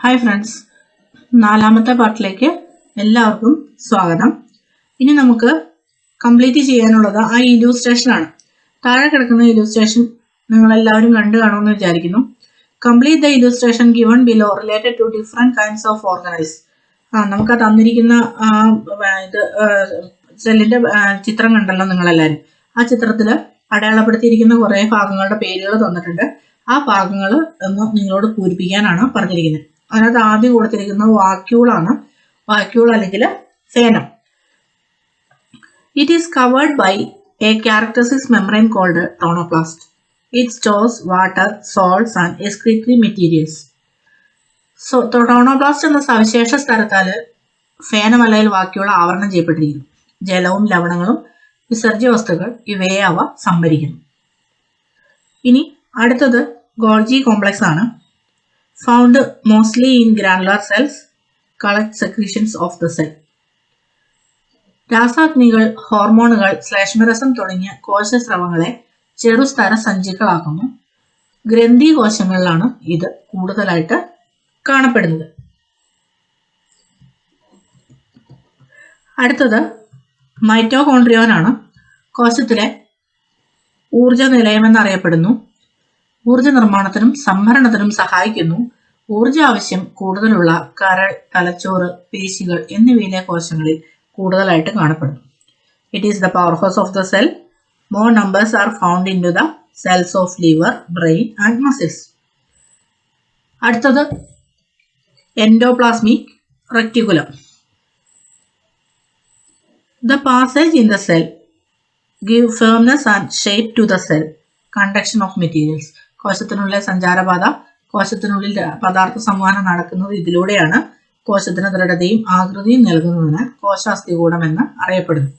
Hi friends നാലാമത്തെ പാർട്ടിലേക്ക് എല്ലാവർക്കും സ്വാഗതം. ഇനി നമുക്ക് കംപ്ലീറ്റ് ചെയ്യാനുള്ളത് ആ ഇലൂസ്ട്രേഷൻ ആണ്. താഴെ കിടക്കുന്ന ഇലൂസ്ട്രേഷൻ നിങ്ങൾ എല്ലാവരും കണ്ടു കാണുമെന്ന് വിചാരിക്കുന്നു. Complete the illustration given below related to different kinds of organise ആ നമുക്ക് ആ തന്നിരിക്കുന്ന ഇത് സെല്ലിന്റെ ചിത്രം കണ്ടല്ലോ നിങ്ങളെല്ലാവരും ആ ചിത്രത്തിൽ അടയാളപ്പെടുത്തിയിരിക്കുന്ന കുറേ ഭാഗങ്ങളുടെ പേരുകൾ തന്നിട്ടുണ്ട്. ആ ഭാഗങ്ങൾ ഒന്ന് നിങ്ങളോട് പൂരിപ്പിക്കാനാണ് പറഞ്ഞിരിക്കുന്നത്. അതിനകത്ത് ആദ്യം കൊടുത്തിരിക്കുന്നത് വാക്യൂളാണ്. വാക്യൂൾ അല്ലെങ്കിൽ സേനം. It is covered by a characteristic membrane called tonoplast it stores water salts and excretory materials so tonoplast എന്ന സവിശേഷ സ്ഥലത്താൽ ഫേനം അല്ലെങ്കിൽ വാക്യൂൾ ആവരണം ചെയ്യപ്പെട്ടിരിക്കുന്നു. ജലവും ലവണങ്ങളും വിസർജ്യ വസ്തുക്കൾ ഇവയെ അവ സംഭരിക്കുന്നു. ഇനി അടുത്തത് ഗോൾജി കോംപ്ലക്സ് ആണ് found mostly in granular cells, collect secretions of the cell. രാസാഗ്നികൾ ഹോർമോണുകൾ ശ്ലേഷ്മരസം തുടങ്ങിയ കോശസ്രവങ്ങളെ ചെറുസ്തര സഞ്ചികളാക്കുന്നു ഗ്രന്ഥി കോശങ്ങളിലാണ് ഇത് കൂടുതലായിട്ട് കാണപ്പെടുന്നത്. അടുത്തത് മൈറ്റോകോൺട്രിയോൺ ആണ് കോശത്തിലെ ഊർജ നിലയമെന്നറിയപ്പെടുന്നു ഊർജ നിർമ്മാണത്തിനും സംഭരണത്തിനും സഹായിക്കുന്നു. ഊർജ ആവശ്യം കൂടുതലുള്ള കരൾ തലച്ചോറ് പേശികൾ എന്നിവയിലെ കോശങ്ങളിൽ കൂടുതലായിട്ട് കാണപ്പെടുന്നു. It is the power house of the cell more numbers are found in to the cells of liver brain and muscles അടുത്തത് endoplasmic reticulum the passage in the cell give firmness and shape to the cell conduction of materials കോശത്തിനുള്ളിലെ സഞ്ചാരപാത കോശത്തിനുള്ളിൽ പദാർത്ഥ സംവഹനം നടക്കുന്നത് ഇതിലൂടെയാണ് കോശത്തിന് ദൃഢതയും ആകൃതിയും നൽകുന്നതിന് കോശാസ്ഥികൂടം എന്ന് അറിയപ്പെടുന്നു.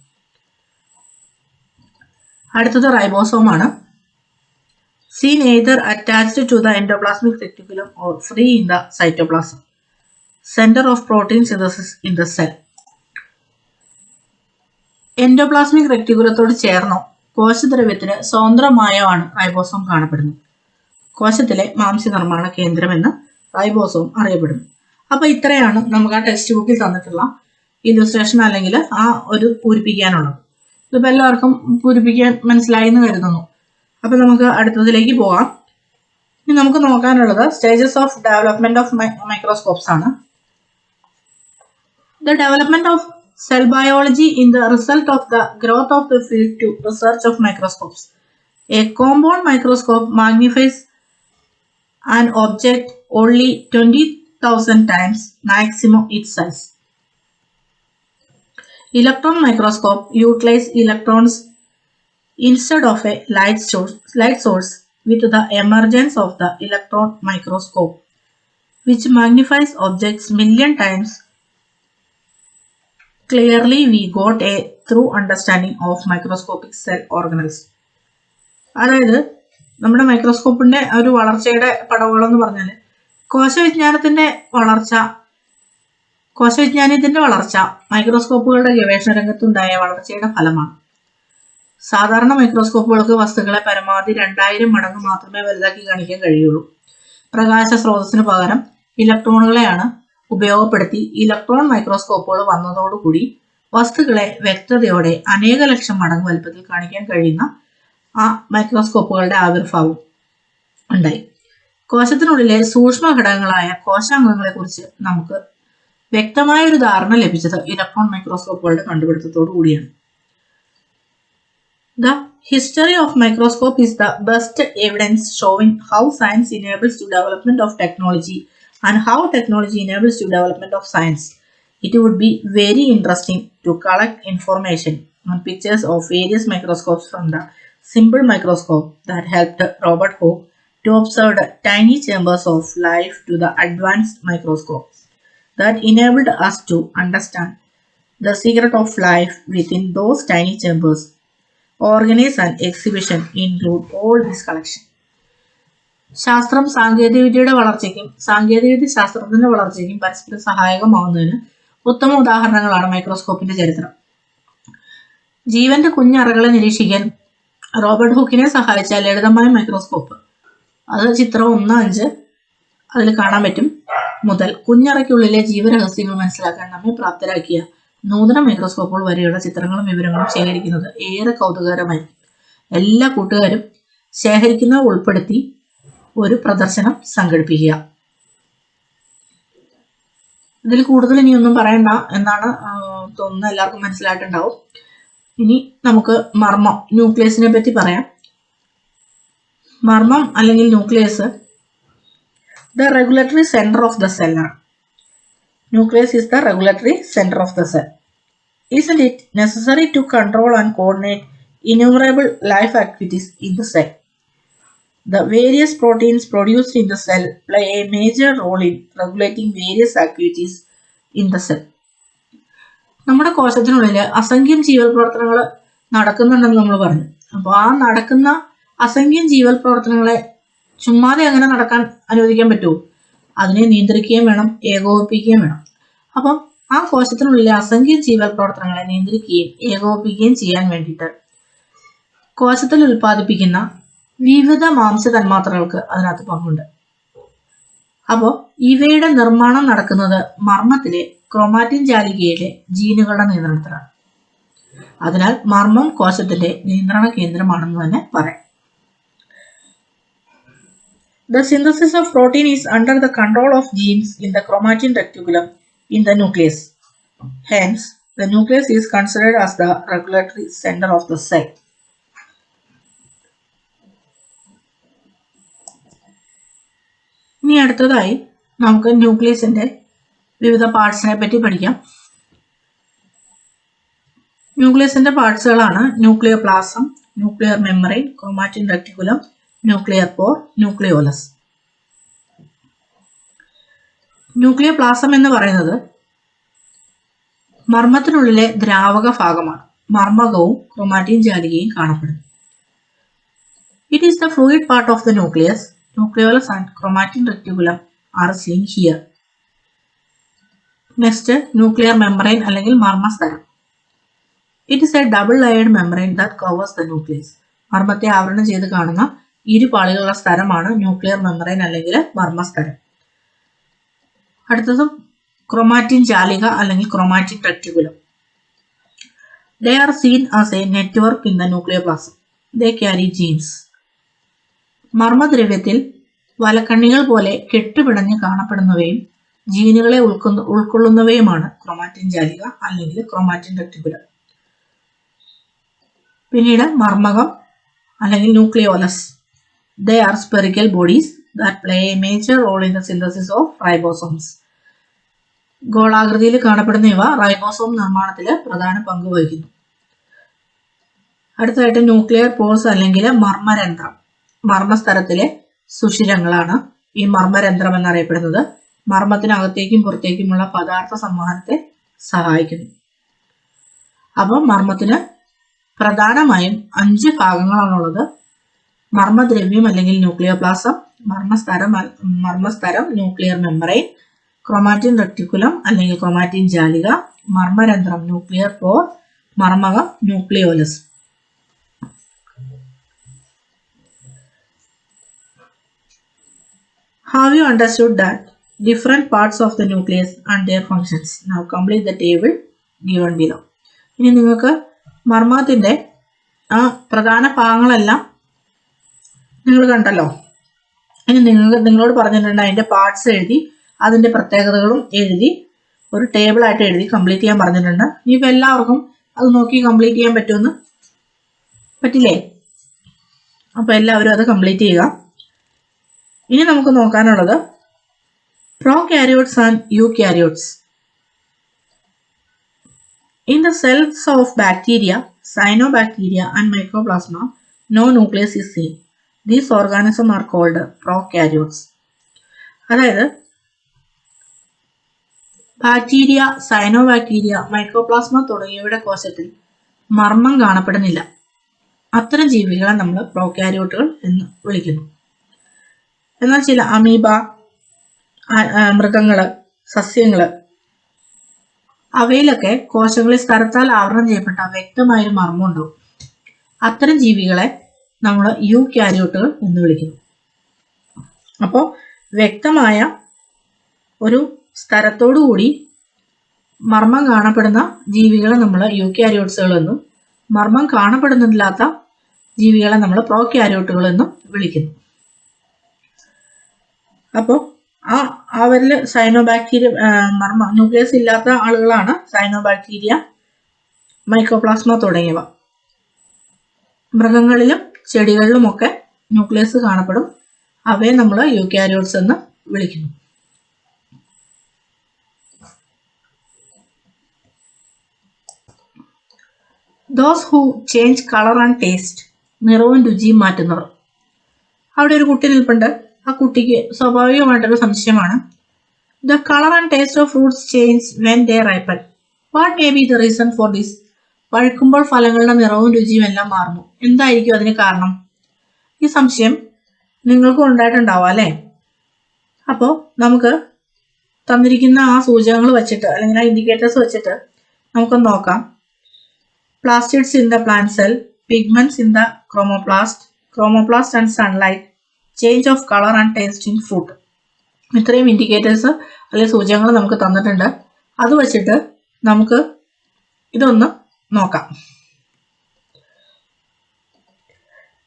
അടുത്തത് റൈബോസോമാണ്. Seen either attached to the endoplasmic reticulum or free in the cytoplasm. Centre of protein synthesis in the cell. Endoplasmic റെക്ടിക്കുലത്തോട് ചേർന്നോ? കോശദ്രവ്യത്തിന് സ്വതന്ത്രമായോ ആണ് റൈബോസോം കാണപ്പെടുന്നത്? കോശത്തിലെ മാംസ്യ നിർമ്മാണ കേന്ദ്രം എന്ന് റൈബോസോം അറിയപ്പെടുന്നു. അപ്പൊ ഇത്രയാണ് നമുക്ക് ആ ടെക്സ്റ്റ് ബുക്കിൽ തന്നിട്ടുള്ള ഇല്ലുസ്ട്രേഷൻ അല്ലെങ്കിൽ ആ ഒരു പൂരിപ്പിക്കാനുള്ളത്. ഇതിപ്പോ എല്ലാവർക്കും പൂരിപ്പിക്കാൻ മനസ്സിലായി എന്ന് കരുതുന്നു. അപ്പൊ നമുക്ക് അടുത്തതിലേക്ക് പോകാം. ഇനി നമുക്ക് നോക്കാനുള്ളത് stages of development of microscopes ആണ്. The development of cell biology in the result of the growth of the field to research of microscopes a compound microscope magnifies an object only 20,000 times maximum its size. Electron microscope utilize electrons instead of a light source, light source with the emergence of the electron microscope, which magnifies objects million times clearly we got a true understanding of microscopic cell organelles അതായത് നമ്മുടെ മൈക്രോസ്കോപ്പിന്റെ ഒരു വളർച്ചയുടെ പടവുകൾ എന്ന് പറഞ്ഞാൽ കോശവിജ്ഞാനത്തിന്റെ വളർച്ച കോശവിജ്ഞാനത്തിന്റെ വളർച്ച മൈക്രോസ്കോപ്പുകളുടെ ഗവേഷണ രംഗത്തുണ്ടായ വളർച്ചയുടെ ഫലമാണ്. സാധാരണ മൈക്രോസ്കോപ്പുകൾക്ക് വസ്തുക്കളെ പരമാവധി രണ്ടായിരം മടങ്ങ് മാത്രമേ വലുതാക്കി കാണിക്കാൻ കഴിയുള്ളൂ. പ്രകാശ സ്രോതസ്സിന് പകരം ഇലക്ട്രോണുകളെയാണ് ഉപയോഗപ്പെടുത്തി ഇലക്ട്രോൺ മൈക്രോസ്കോപ്പുകൾ വന്നതോടുകൂടി വസ്തുക്കളെ വ്യക്തതയോടെ അനേക ലക്ഷം മടങ്ങ് വലുപ്പത്തിൽ കാണിക്കാൻ കഴിയുന്ന ആ മൈക്രോസ്കോപ്പുകളുടെ ആവിർഭാവം ഉണ്ടായി. കോശത്തിനുള്ളിലെ സൂക്ഷ്മ ഘടകങ്ങളായ കോശാംഗങ്ങളെ കുറിച്ച് നമുക്ക് വ്യക്തമായ ഒരു ധാരണ ലഭിച്ചത് ഇലക്ട്രോൺ മൈക്രോസ്കോപ്പുകളുടെ കണ്ടുപിടുത്തത്തോടു കൂടിയാണ്. The history of microscope is the best evidence showing how science enables to development of technology and how technology enables to development of science. It would be very interesting to collect information pictures of various microscopes from the simple microscope that helped Robert Hooke to observe tiny chambers of life to the advanced microscopes that enabled us to understand the secret of life within those tiny chambers. Organize an exhibition include all this collection. ശാസ്ത്രം സാങ്കേതികവിദ്യയുടെ വളർച്ചയ്ക്കും സാങ്കേതികവിദ്യ ശാസ്ത്രത്തിന്റെ വളർച്ചയ്ക്കും പരസ്പരം സഹായകമാവുന്നതിന് ഉത്തമ ഉദാഹരണങ്ങളാണ് മൈക്രോസ്കോപ്പിന്റെ ചരിത്രം ജീവന്റെ കുഞ്ഞറകളെ നിരീക്ഷിക്കാൻ റോബർട്ട് ഹുക്കിനെ സഹായിച്ച ലളിതമായ മൈക്രോസ്കോപ്പ്. അത് ചിത്രം ഒന്ന് അഞ്ച് അതിൽ കാണാൻ പറ്റും. മുതൽ കുഞ്ഞറയ്ക്കുള്ളിലെ ജീവരഹസ്യങ്ങൾ മനസ്സിലാക്കാൻ നമ്മെ പ്രാപ്തരാക്കിയ നൂതന മൈക്രോസ്കോപ്പുകൾ വരെയുള്ള ചിത്രങ്ങളും വിവരങ്ങളും ശേഖരിക്കുന്നത് ഏറെ കൗതുകകരമായി എല്ലാ കൂട്ടുകാരും ശേഖരിക്കുന്നത് ഉൾപ്പെടുത്തി ഒരു പ്രദർശനം സംഘടിപ്പിക്കുക. ഇതിൽ കൂടുതൽ ഇനിയൊന്നും പറയണ്ട എന്നാണ് തോന്നുന്നത് എല്ലാവർക്കും മനസ്സിലായിട്ടുണ്ടാവും. ഇനി നമുക്ക് മർമ്മം ന്യൂക്ലിയസിനെ പറ്റി പറയാം. മർമ്മം അല്ലെങ്കിൽ nucleus the regulatory centre of the സെല്ലാണ് nucleus is the regulatory centre of the cell is it necessary to control and coordinate innumerable life activities in the cell the various proteins produced in the cell play a major role in regulating various activities in the cell നമ്മുടെ കോശത്തിനുള്ളിൽ അസംഖ്യം ജീവൽ പ്രവർത്തനങ്ങൾ നടക്കുന്നുണ്ടെന്ന് നമ്മൾ പറഞ്ഞു. അപ്പോൾ ആ നടക്കുന്ന അസംഖ്യം ജീവൽ പ്രവർത്തനങ്ങളെ ചുമ്മാതെ അങ്ങനെ നടക്കാൻ അനുവദിക്കാൻ പറ്റുമോ? അതിനെ നിയന്ത്രിക്കുകയും വേണം ഏകോപിപ്പിക്കുകയും വേണം. അപ്പം ആ കോശത്തിനുള്ളിലെ അസംഖ്യം ജീവൽ പ്രവർത്തനങ്ങളെ നിയന്ത്രിക്കുകയും ഏകോപിപ്പിക്കുകയും ചെയ്യാൻ വേണ്ടിയിട്ട് കോശത്തിൽ ഉൽപ്പാദിപ്പിക്കുന്ന വിവിധ മാംസ തന്മാത്രകൾക്ക് അതിനകത്ത് പങ്കുണ്ട്. അപ്പോൾ ഇവയുടെ നിർമ്മാണം നടക്കുന്നത് മർമ്മത്തിലെ ക്രോമാറ്റിൻ ജാലികയിലെ ജീനുകളുടെ നിയന്ത്രണത്തിലാണ് അതിനാൽ മർമ്മം കോശത്തിന്റെ നിയന്ത്രണ കേന്ദ്രമാണെന്ന് തന്നെ പറയാം The synthesis of protein is under the control of genes in the chromatin reticulum in the nucleus. Hence, the nucleus is considered as the regulatory center of the cell. ഇനി അടുത്തതായി നമുക്ക് ന്യൂക്ലിയസിന്റെ വിവിധ പാർട്സിനെ പറ്റി പഠിക്കാം. ന്യൂക്ലിയസിന്റെ പാർട്സുകളാണ് nuclear plasm nuclear memory chromatin reticulum nuclear pore nucleolus. Nuclear plasm എന്ന് പറയുന്നത് മർമ്മത്തിനുള്ളിലെ ദ്രാവക ഭാഗമാണ്. മർമ്മകവും ക്രോമാറ്റിൻ ജാലികയും കാണപ്പെടുന്നു. It is the fluid part of the nucleus nucleolus and chromatin reticulum are seen here next nuclear membrane അല്ലെങ്കിൽ മർമ്മസ്തരം it is a double layered membrane that covers the nucleus മർമ്മത്തെ ആവരണം ചെയ്ത് കാണുന്ന ഇരു പാളികളുള്ള സ്ഥലമാണ് ന്യൂക്ലിയർ മെമ്പറൈൻ അല്ലെങ്കിൽ മർമ്മസ്തരം അടുത്തത് ക്രൊമാറ്റിൻ ജാലിക അല്ലെങ്കിൽ chromatin reticulum they are seen as a network in the nuclear plasm they carry genes മർമ്മദ്രവ്യത്തിൽ വലക്കണ്ണികൾ പോലെ കെട്ടുപിടഞ്ഞ് കാണപ്പെടുന്നവയും ജീനുകളെ ഉൾക്കൊന്നു ഉൾക്കൊള്ളുന്നവയുമാണ്. ക്രൊമാറ്റിൻ ജാലിക അല്ലെങ്കിൽ ക്രൊമാറ്റിൻ റെക്ടിക്കുലർ പിന്നീട് മർമ്മകം അല്ലെങ്കിൽ nucleolus. They are spherical bodies that play a major role in the synthesis of ribosomes ഗോളാകൃതിയിൽ കാണപ്പെടുന്ന ഇവ ribosome നിർമ്മാണത്തിൽ പ്രധാന പങ്ക് വഹിക്കുന്നു. അടുത്തതായിട്ട് ന്യൂക്ലിയർ പോഴ്സ് അല്ലെങ്കിൽ മർമ്മരന്ധ്രം മർമ്മസ്ഥലത്തിലെ സുഷിരങ്ങളാണ് ഈ മർമ്മരന്ധ്രം എന്നറിയപ്പെടുന്നത്. മർമ്മത്തിനകത്തേക്കും പുറത്തേക്കുമുള്ള പദാർത്ഥ സംവഹനത്തെ സഹായിക്കുന്നു. അപ്പം മർമ്മത്തിന് പ്രധാനമായും അഞ്ച് ഭാഗങ്ങളാണുള്ളത്. മർമ്മദ്രവ്യം അല്ലെങ്കിൽ ന്യൂക്ലിയർ പ്ലാസം മർമ്മസ്തരം മർമ്മസ്തരം ന്യൂക്ലിയർ മെമ്പറൈൻ ക്രൊമാറ്റിൻ റെക്ടിക്കുലം അല്ലെങ്കിൽ ക്രൊമാറ്റിൻ ജാലിക മർമ്മരന്ധ്രം nuclear pore മർമ്മകം nucleolus. Have you understood that different parts of the nucleus and their functions? Now complete the table given below. ഇനി നിങ്ങൾക്ക് മർമ്മത്തിന്റെ ആ പ്രധാന ഭാഗങ്ങളെല്ലാം നിങ്ങൾ കണ്ടല്ലോ ഇനി നിങ്ങൾ നിങ്ങളോട് പറഞ്ഞിട്ടുണ്ട് അതിന്റെ പാർട്സ് എഴുതി അതിന്റെ പ്രത്യേകതകളും എഴുതി ഒരു ടേബിളായിട്ട് എഴുതി കംപ്ലീറ്റ് ചെയ്യാൻ പറഞ്ഞിട്ടുണ്ട് ഇനിയിപ്പോൾ എല്ലാവർക്കും അത് നോക്കി കംപ്ലീറ്റ് ചെയ്യാൻ പറ്റുമെന്ന് പറ്റില്ലേ അപ്പോൾ എല്ലാവരും അത് കംപ്ലീറ്റ് ചെയ്യുക ഇനി നമുക്ക് നോക്കാനുള്ളത് eukaryotes in the cells of bacteria cyanobacteria and mycoplasma no nucleus is seen these organism are called prokaryotes അതായത് ബാക്ടീരിയ സൈനോബാക്ടീരിയ മൈക്രോപ്ലാസ്മ തുടങ്ങിയവയുടെ കോശത്തിൽ മർമ്മം കാണപ്പെടുന്നില്ല. അത്തരം ജീവികളെ നമ്മൾ പ്രോകാരിയോട്ടുകൾ എന്ന് വിളിക്കുന്നു. എന്നാൽ ചില അമീബ മൃഗങ്ങൾ സസ്യങ്ങൾ. അവയിലൊക്കെ കോശങ്ങളിൽ സ്ഥലത്താൽ ആവരണം ചെയ്യപ്പെട്ട വ്യക്തമായൊരു മർമ്മം ഉണ്ടാവും അത്തരം ജീവികളെ നമ്മൾ യു ക്യാരിയോട്ടുകൾ എന്ന് വിളിക്കുന്നു. അപ്പോൾ വ്യക്തമായ ഒരു സ്ഥലത്തോടു കൂടി മർമ്മം കാണപ്പെടുന്ന ജീവികളെ നമ്മൾ യൂക്യാരിയോട്സുകൾ എന്നും മർമ്മം കാണപ്പെടുന്നില്ലാത്ത ജീവികളെ നമ്മൾ പ്രോക്യാരിയോട്ടുകൾ എന്നും വിളിക്കുന്നു. അപ്പോൾ ആ അവരിൽ സൈനോബാക്ടീരിയ മർമ്മ ന്യൂക്ലിയസ് ഇല്ലാത്ത ആളുകളാണ് സൈനോബാക്ടീരിയ മൈക്രോപ്ലാസ്മ തുടങ്ങിയവ. മൃഗങ്ങളിലും ചെടികളിലുമൊക്കെ ന്യൂക്ലിയസ് കാണപ്പെടും. അവയെ നമ്മൾ യൂക്യാരിയോട്സ് എന്ന് വിളിക്കുന്നു. Those who change colour and taste നിറവും രുചിയും മാറ്റുന്നവർ. അവിടെ ഒരു കുട്ടി നിൽപ്പുണ്ട്. ആ കുട്ടിക്ക് സ്വാഭാവികമായിട്ടൊരു സംശയമാണ്. The colour and taste of fruits change when they ripen what may be the reason for this പഴുക്കുമ്പോൾ ഫലങ്ങളുടെ നിറവും രുചിയും എല്ലാം മാറുന്നു. എന്തായിരിക്കും അതിന് കാരണം? ഈ സംശയം നിങ്ങൾക്കും ഉണ്ടായിട്ടുണ്ടാവാം അല്ലേ? അപ്പോൾ നമുക്ക് തന്നിരിക്കുന്ന ആ സൂചകങ്ങൾ വെച്ചിട്ട് അല്ലെങ്കിൽ ആ ഇൻഡിക്കേറ്റേഴ്സ് വെച്ചിട്ട് നമുക്കൊന്ന് നോക്കാം. Plastids in the plant cell pigments in the chromoplast chromoplast and sunlight, change of colour and taste in food ഇത്രയും ഇൻഡിക്കേറ്റേഴ്സ് അല്ലെങ്കിൽ സൂചകങ്ങൾ നമുക്ക് തന്നിട്ടുണ്ട്. അത് വച്ചിട്ട് നമുക്ക് ഇതൊന്ന് നോക്കാം.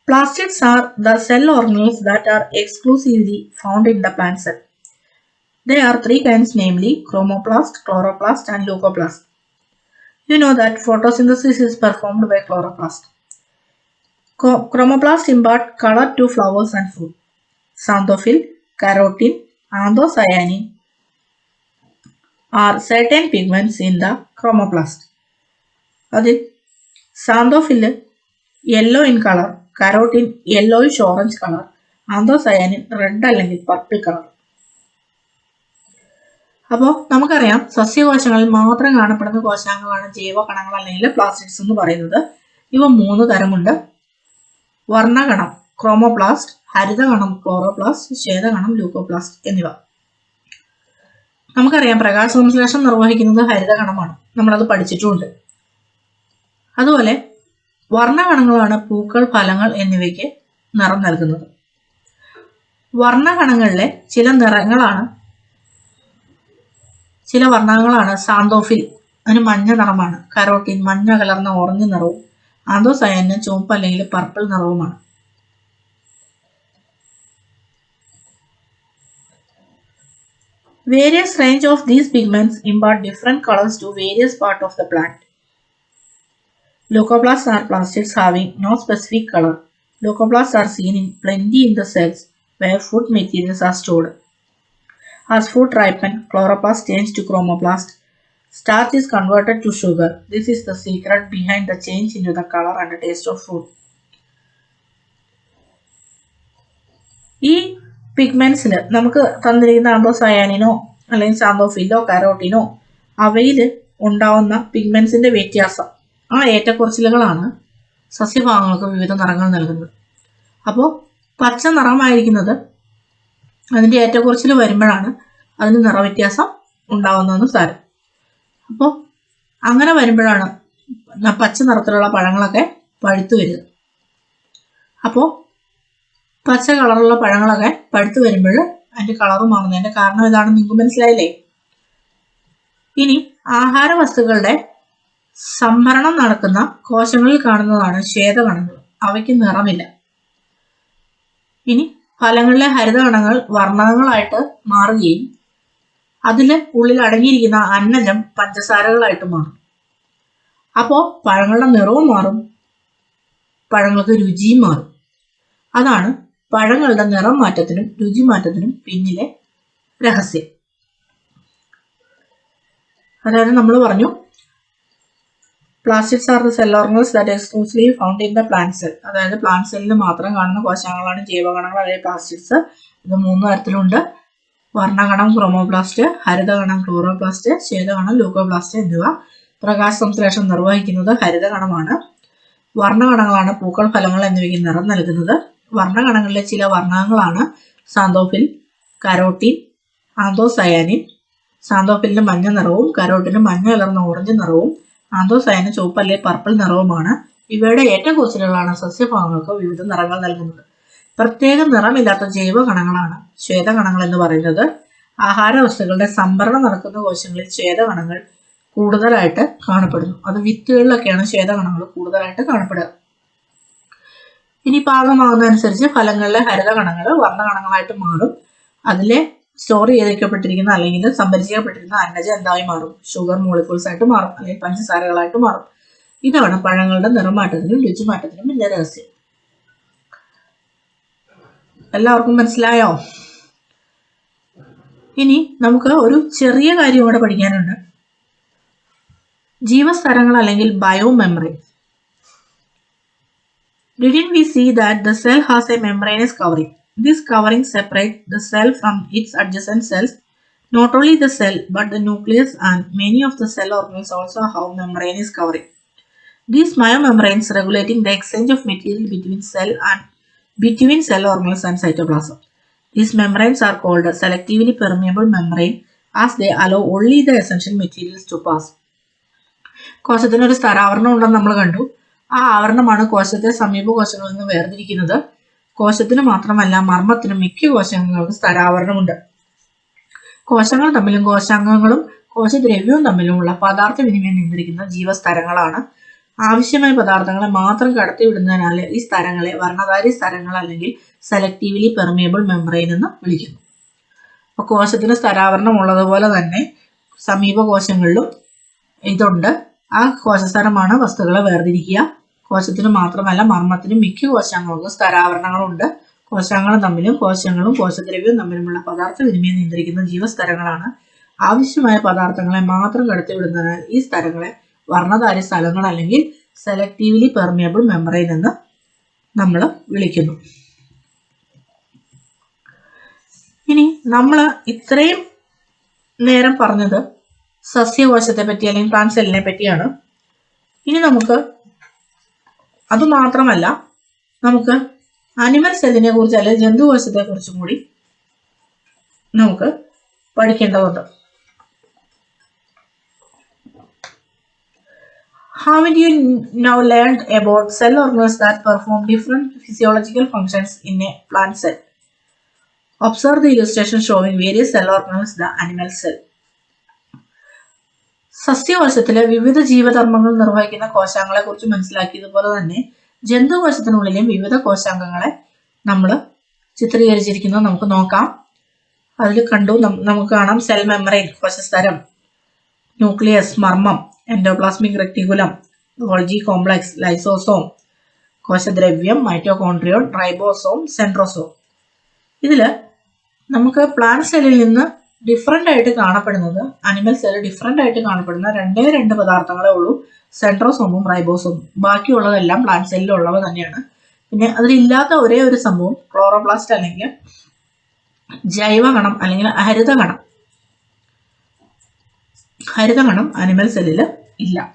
Plastids are the cell organelles that are exclusively found in the plant cell they are three kinds namely chromoplast chloroplast and leucoplast you know that photosynthesis is performed by chloroplast chromoplast impart color to flowers and fruit. Xanthophyll, carotene, anthocyanin are certain pigments in the chromoplast. അതിൽ xanthophyll yellow in colour carotene yellowish orange colour anthocyanin red അല്ലെങ്കിൽ purple colour അപ്പോൾ നമുക്കറിയാം സസ്യകോശങ്ങളിൽ മാത്രം കാണപ്പെടുന്ന കോശാംഗങ്ങളാണ് ജൈവകണങ്ങൾ അല്ലെങ്കിൽ plastics എന്ന് പറയുന്നത്. ഇവ മൂന്ന് തരമുണ്ട്. വർണകണം ക്രോമോപ്ലാസ്റ്റ് ഹരിതകണം ക്ലോറോപ്ലാസ്റ്റ് ശ്വേതകണം ലൂക്കോപ്ലാസ്റ്റ് എന്നിവ. നമുക്കറിയാം പ്രകാശ സംശ്ലേഷണം നിർവഹിക്കുന്നത് ഹരിതകണമാണ് നമ്മളത് പഠിച്ചിട്ടുമുണ്ട് അതുപോലെ വർണകണങ്ങളാണ് പൂക്കൾ ഫലങ്ങൾ എന്നിവയ്ക്ക് നിറം നൽകുന്നത്. വർണകണങ്ങളിലെ ചില നിറങ്ങളാണ് ചില വർണങ്ങളാണ് സാന്തോഫിൽ അതിന് മഞ്ഞ നിറമാണ്. കരോട്ടിൻ മഞ്ഞ കലർന്ന ഓറഞ്ച് നിറവും ആന്തോസയന് ചുവപ്പ് അല്ലെങ്കിൽ പർപ്പിൾ നിറവുമാണ്. Various range of these pigments impart different colors to various part of the plant. Leucoplasts are plastids having no specific color. Leucoplasts are seen in plenty in the cells where food materials are stored. As food ripens, chloroplast change to chromoplast. Starch is converted to sugar. This is the secret behind the change into the color and the taste of food. ഈ പിഗ്മെന്റ്സിൽ നമുക്ക് തന്നിരിക്കുന്ന ആന്തോസയാനിനോ അല്ലെങ്കിൽ സാന്തോഫിലോ കരോട്ടിനോ അവയിൽ ഉണ്ടാവുന്ന പിഗ്മെൻസിന്റെ വ്യത്യാസം. ആ ഏറ്റക്കുറച്ചിലുകളാണ് സസ്യഭാഗങ്ങൾക്ക് വിവിധ നിറങ്ങൾ നൽകുന്നത്. അപ്പോൾ പച്ച നിറമായിരിക്കുന്നത് അതിന്റെ ഏറ്റക്കുറച്ചിൽ വരുമ്പോഴാണ് അതിന് നിറവ്യത്യാസം ഉണ്ടാവുന്നതെന്ന് സാരം. അപ്പോൾ അങ്ങനെ വരുമ്പോഴാണ് പച്ച നിറത്തിലുള്ള പഴങ്ങളൊക്കെ പഴുത്തു വരിക. അപ്പോൾ പച്ച കളറുള്ള പഴങ്ങളൊക്കെ പഴുത്ത് വരുമ്പോൾ അതിന്റെ കളറ് മാറുന്നതിന്റെ കാരണം ഇതാണെന്ന് നിങ്ങൾക്ക് മനസ്സിലായില്ലേ? ഇനി ആഹാര വസ്തുക്കളുടെ സംഭരണം നടക്കുന്ന കോശങ്ങളിൽ കാണുന്നതാണ് ശ്വേതകണങ്ങൾ. അവയ്ക്ക് നിറമില്ല. ഇനി ഫലങ്ങളിലെ ഹരിതകണങ്ങൾ വർണങ്ങളായിട്ട് മാറുകയും അതിൽ ഉള്ളിൽ അടങ്ങിയിരിക്കുന്ന അന്നജം പഞ്ചസാരകളായിട്ട് മാറും. അപ്പോൾ പഴങ്ങളുടെ നിറവും മാറും പഴങ്ങൾക്ക് രുചിയും മാറും. അതാണ് പഴങ്ങളുടെ നിറം മാറ്റത്തിനും രുചി മാറ്റത്തിനും പിന്നിലെ രഹസ്യം. അതായത് നമ്മൾ പറഞ്ഞു plastics are the cell organs that exclusively found in the plant cell അതായത് പ്ലാന്റ് സെല്ലിൽ മാത്രം കാണുന്ന കോശങ്ങളാണ് ജൈവഗണങ്ങൾ അല്ലെങ്കിൽ പ്ലാസ്റ്റിക്സ് ഇത് മൂന്ന് തരത്തിലുണ്ട്. വർണഗണം ക്രോമോപ്ലാസ്റ്റ് ഹരിതഗണം ക്ലോറോപ്ലാസ്റ്റ് ശ്വേതഗണം ലൂക്കോപ്ലാസ്റ്റ് എന്നിവ. പ്രകാശ സംശ്ലേഷണം നിർവഹിക്കുന്നത് ഹരിതഗണമാണ് വർണഗണങ്ങളാണ് പൂക്കൾ ഫലങ്ങൾ എന്നിവയ്ക്ക് നിറം നൽകുന്നത്. വർണകണങ്ങളിലെ ചില വർണങ്ങളാണ്. സാന്തോഫിൽ കരോട്ടിൻ ആന്തോസയാനിൻ സാന്തോഫിലിന് മഞ്ഞ നിറവും കരോട്ടിന് മഞ്ഞ കലർന്ന ഓറഞ്ച് നിറവും ആന്തോസയാനിൻ ചുവപ്പ് അല്ലെ പർപ്പിൾ നിറവുമാണ്. ഇവയുടെ ഏറ്റക്കുറച്ചിലുകളാണ് സസ്യഭാഗങ്ങൾക്ക് വിവിധ നിറങ്ങൾ നൽകുന്നത്. പ്രത്യേക നിറമില്ലാത്ത ജൈവ കണങ്ങളാണ് ശ്വേതകണങ്ങൾ എന്ന് പറയുന്നത്. ആഹാര വസ്തുക്കളുടെ സംഭരണം നടക്കുന്ന കോശങ്ങളിൽ ശ്വേതകണങ്ങൾ കൂടുതലായിട്ട് കാണപ്പെടുന്നു. അത് വിത്തുകളിലൊക്കെയാണ് ശ്വേതകണങ്ങൾ കൂടുതലായിട്ട് കാണപ്പെടുക. ഇനി പാകമാകുന്നതനുസരിച്ച് ഫലങ്ങളിലെ വർണ വർണകണങ്ങളായിട്ട് മാറും. അതിലെ സ്റ്റോർ ചെയ്തേക്കപ്പെട്ടിരിക്കുന്ന അല്ലെങ്കിൽ സംഭരിക്കപ്പെട്ടിരിക്കുന്ന അന്നജം എന്തായി മാറും? ഷുഗർ മോളിക്യൂൾസ് ആയിട്ട് മാറും അല്ലെങ്കിൽ പഞ്ചസാരകളായിട്ട് മാറും. ഇതാണ് പഴങ്ങളുടെ നിറമാറ്റത്തിനും രുചിമാറ്റത്തിനും വലിയ രഹസ്യം. എല്ലാവർക്കും മനസ്സിലായോ? ഇനി നമുക്ക് ഒരു ചെറിയ കാര്യം ഇവിടെ പഠിക്കാനുണ്ട്. ജീവസ്ഥലങ്ങൾ അല്ലെങ്കിൽ bio memory Didn't we see that the cell has a membranous covering? This covering separates the cell from its adjacent cells. Not only the cell, but the nucleus and many of the cell organelles also have membranous covering. These myomembranes regulating the exchange of material between cell and between cell organelles and cytoplasm. These membranes are called selectively permeable membrane as they allow only the essential materials to pass. കോശത്തിന് ഒരു സ്ഥരാവരണം ഉണ്ടെന്ന് നമ്മൾ കണ്ടു ആ ആവരണമാണ് കോശത്തെ സമീപ കോശങ്ങളിൽ നിന്ന് വേർതിരിക്കുന്നത്. കോശത്തിന് മാത്രമല്ല മർമ്മത്തിനും മിക്ക കോശങ്ങൾക്ക് സ്ഥലാവരണമുണ്ട് കോശങ്ങൾ തമ്മിലും കോശാംഗങ്ങളും കോശദ്രവ്യവും തമ്മിലുമുള്ള പദാർത്ഥ വിനിമയം നിയന്ത്രിക്കുന്ന ജീവസ്ഥലങ്ങളാണ് ആവശ്യമായ പദാർത്ഥങ്ങളെ മാത്രം കടത്തിവിടുന്നതിനാൽ ഈ സ്ഥലങ്ങളെ വർണധാരി സ്ഥലങ്ങൾ അല്ലെങ്കിൽ സെലക്റ്റീവ്ലി പെർമിയബിൾ മെമ്പറൈൻ എന്ന് വിളിക്കുന്നു. അപ്പോൾ കോശത്തിന് സ്ഥലാവരണം ഉള്ളതുപോലെ തന്നെ സമീപ കോശങ്ങളിലും ഇതുണ്ട്. ആ കോശസ്ഥലമാണ് വസ്തുക്കളെ വേർതിരിക്കുക. കോശത്തിന് മാത്രമല്ല മർമ്മത്തിനും മിക്ക കോശാംഗങ്ങൾക്കും സ്ഥരാവരണങ്ങളുണ്ട് കോശാംഗങ്ങൾ തമ്മിലും കോശങ്ങളും കോശദ്രവ്യവും തമ്മിലുമുള്ള പദാർത്ഥ വിനിമയം നിയന്ത്രിക്കുന്ന ജീവസ്ഥലങ്ങളാണ് ആവശ്യമായ പദാർത്ഥങ്ങളെ മാത്രം കടത്തിവിടുന്നതിനാൽ ഈ സ്ഥലങ്ങളെ വർണധാരി സ്ഥലങ്ങൾ അല്ലെങ്കിൽ സെലക്റ്റീവ്ലി പെർമിയബിൾ മെമ്പറൈൻ എന്ന് നമ്മൾ വിളിക്കുന്നു. ഇനി നമ്മൾ ഇത്രയും നേരം പറഞ്ഞത് സസ്യകോശത്തെ പറ്റി അല്ലെങ്കിൽ പ്ലാന്റ് സെല്ലിനെ പറ്റിയാണ് ഇനി നമുക്ക് അതുമാത്രമല്ല നമുക്ക് അനിമൽ സെല്ലിനെ കുറിച്ച് അല്ലെങ്കിൽ ജന്തുവശത്തെ കുറിച്ചും കൂടി നമുക്ക് പഠിക്കേണ്ടതുണ്ട്. How did you now learn about cell organs that perform different physiological functions in a plant cell observe the illustration showing various cell organs the animal cell സസ്യകോശത്തിലെ വിവിധ ജീവധർമ്മങ്ങൾ നിർവഹിക്കുന്ന കോശാംഗങ്ങളെ കുറിച്ച് മനസ്സിലാക്കിയതുപോലെ തന്നെ ജന്തുകോശത്തിനുള്ളിലെയും വിവിധ കോശാംഗങ്ങളെ നമ്മൾ ചിത്രീകരിച്ചിരിക്കുന്നത് നമുക്ക് നോക്കാം. അതിൽ കണ്ടു നമുക്ക് കാണാം സെൽ മെമ്മറൈൻ കോശസ്തരം ന്യൂക്ലിയസ് മർമ്മം endoplasmic reticulum Golgi complex lysosome കോശദ്രവ്യം mitochondrion ribosome centrosome ഇതിൽ നമുക്ക് പ്ലാന്റ് സെല്ലിൽ നിന്ന് ഡിഫറെന്റ് ആയിട്ട് കാണപ്പെടുന്നത്. അനിമൽ സെൽ ഡിഫറെന്റ് ആയിട്ട് കാണപ്പെടുന്ന രണ്ടേ രണ്ട് പദാർത്ഥങ്ങളേ ഉള്ളൂ. സെൻട്രോസോമും റൈബോസോമും ബാക്കിയുള്ളതെല്ലാം പ്ലാന്റ് സെല്ലിലുള്ളവ തന്നെയാണ്. പിന്നെ അതിലില്ലാത്ത ഒരേ ഒരു സംഭവം ക്ലോറോപ്ലാസ്റ്റ് അല്ലെങ്കിൽ ജൈവകണം അല്ലെങ്കിൽ ഹരിതകണം. ഹരിതകണം അനിമൽ സെല്ലിൽ ഇല്ല.